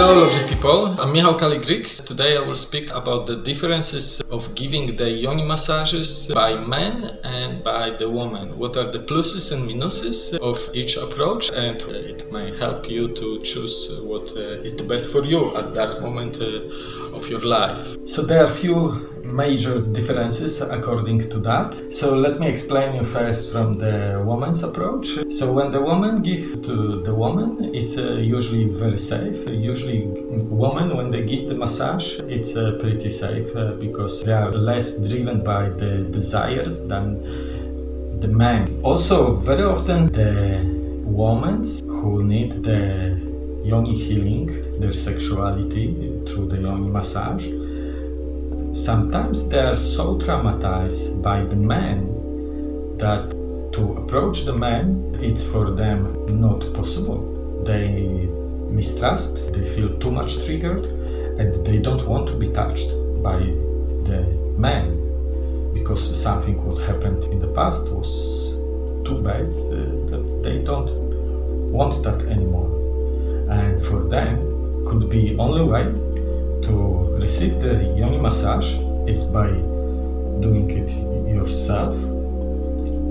Hello lovely people, I'm Michał Kaligrix. Today I will speak about the differences of giving the yoni massages by men and by the woman. What are the pluses and minuses of each approach and it may help you to choose what uh, the best for you at that moment uh, of your life. So there are few major differences according to that. So let me explain you first from the woman's approach. So when the woman gives to the woman, it's uh, usually very safe. Usually woman when they give the massage, it's uh, pretty safe uh, because they are less driven by the desires than the man. Also very often the women who need the yoni healing, their sexuality through the yoni massage, Sometimes they are so traumatized by the man that to approach the man, it's for them not possible. They mistrust, they feel too much triggered and they don't want to be touched by the man because something what happened in the past was too bad uh, that they don't want that anymore. And for them could be only way to receive the yoni massage is by doing it yourself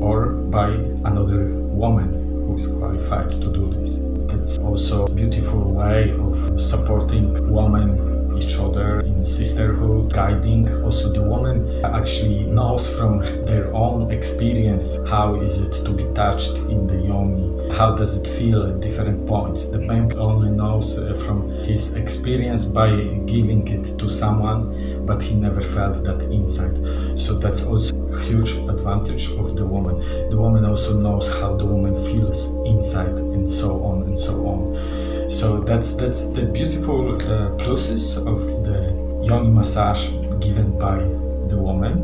or by another woman who is qualified to do this. It's also a beautiful way of supporting women each other in sisterhood, guiding. Also the woman actually knows from their own experience how is it to be touched in the yoni how does it feel at different points. The man only knows uh, from his experience by giving it to someone, but he never felt that inside. So that's also huge advantage of the woman. The woman also knows how the woman feels inside and so on and so on. So that's that's the beautiful uh, process of the yoni massage given by the woman.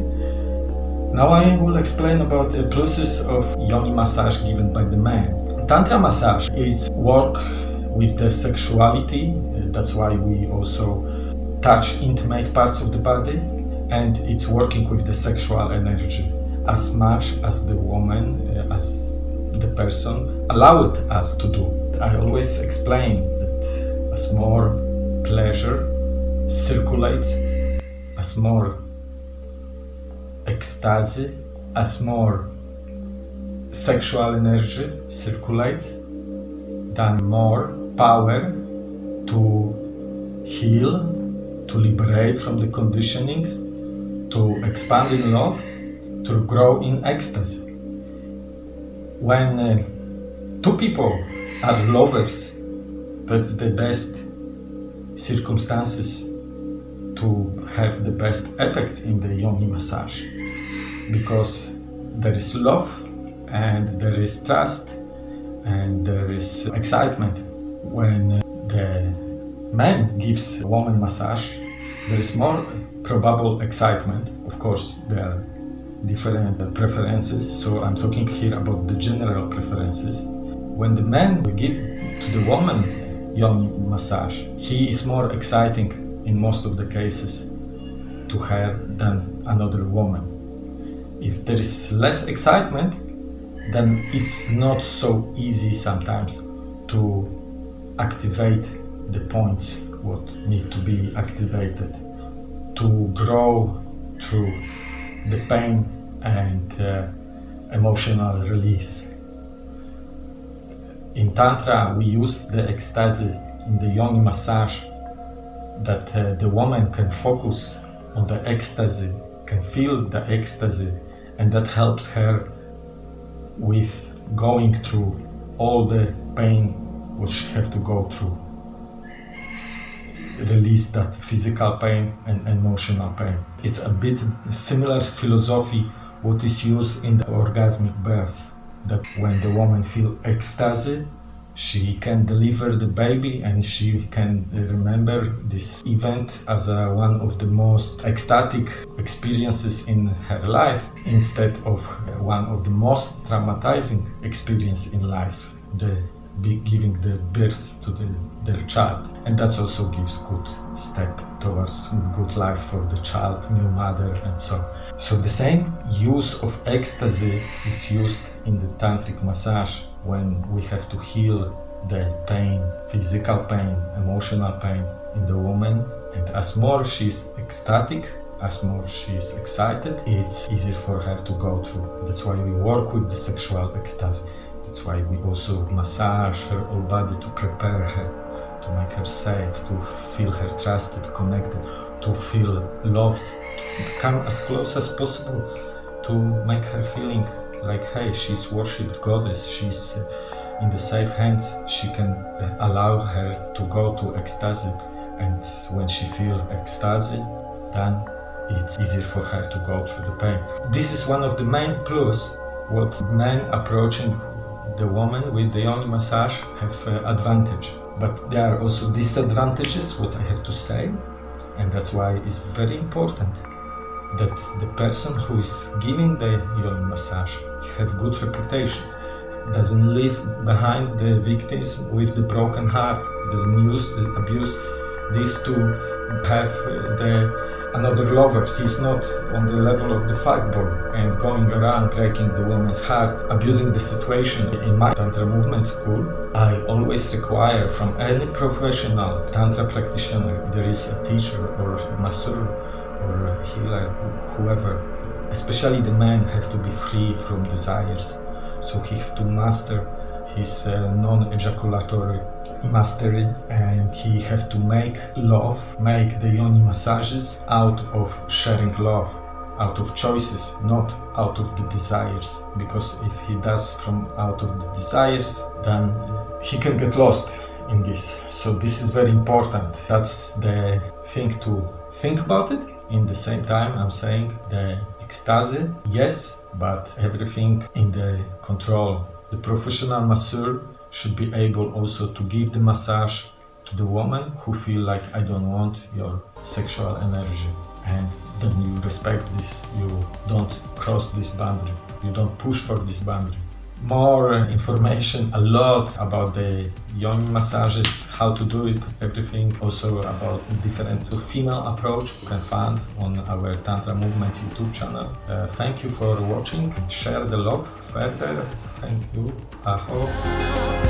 Now I will explain about the process of yoni massage given by the man. Tantra massage is work with the sexuality, that's why we also touch intimate parts of the body and it's working with the sexual energy as much as the woman, uh, as the person allowed us to do. I always explain that as more pleasure circulates, as more ecstasy, as more sexual energy circulates, then more power to heal, to liberate from the conditionings, to expand in love, to grow in ecstasy. When uh, two people are lovers, that's the best circumstances to have the best effects in the yoni massage because there is love and there is trust and there is excitement. When the man gives a woman massage, there is more probable excitement. Of course, there are different preferences, so I'm talking here about the general preferences. When the man will give to the woman yoni massage, he is more exciting in most of the cases to her than another woman. If there is less excitement, then it's not so easy sometimes to activate the points what need to be activated to grow through the pain and uh, emotional release. In Tantra we use the ecstasy in the yoni massage that uh, the woman can focus on the ecstasy, can feel the ecstasy and that helps her with going through all the pain which she have to go through. Release that physical pain and emotional pain. It's a bit similar philosophy what is used in the orgasmic birth. That when the woman feel ecstasy, she can deliver the baby and she can remember this event as a, one of the most ecstatic experiences in her life instead of one of the most traumatizing experience in life the giving the birth to the, their child and that also gives good step towards good life for the child new mother and so so the same use of ecstasy is used in the tantric massage when we have to heal the pain, physical pain, emotional pain in the woman. And as more she's ecstatic, as more she's excited, it's easier for her to go through. That's why we work with the sexual ecstasy. That's why we also massage her whole body to prepare her, to make her safe, to feel her trusted, connected, to feel loved, to come as close as possible, to make her feeling like, hey, she's worshipped goddess, she's uh, in the safe hands, she can allow her to go to ecstasy. And when she feel ecstasy, then it's easier for her to go through the pain. This is one of the main plus what men approaching the woman with the yoni massage have uh, advantage. But there are also disadvantages, what I have to say, and that's why it's very important that the person who is giving the yoni massage have good reputations, doesn't leave behind the victims with the broken heart, doesn't use the abuse these to have uh, the another lover. He's not on the level of the fuckboy and going around breaking the woman's heart, abusing the situation. In my Tantra movement school, I always require from any professional Tantra practitioner, there is a teacher or masseur or healer, whoever, especially the man have to be free from desires. So he have to master his uh, non-ejaculatory mastery and he have to make love, make the yoni massages out of sharing love, out of choices, not out of the desires. Because if he does from out of the desires, then he can get lost in this. So this is very important. That's the thing to think about it. In the same time, I'm saying the ecstasy, yes, but everything in the control. The professional masseur should be able also to give the massage to the woman who feel like I don't want your sexual energy. And then you respect this, you don't cross this boundary, you don't push for this boundary. More information, a lot about the yoni massages, how to do it, everything. Also about different female approach you can find on our Tantra Movement YouTube channel. Uh, thank you for watching, share the love further, thank you, aho.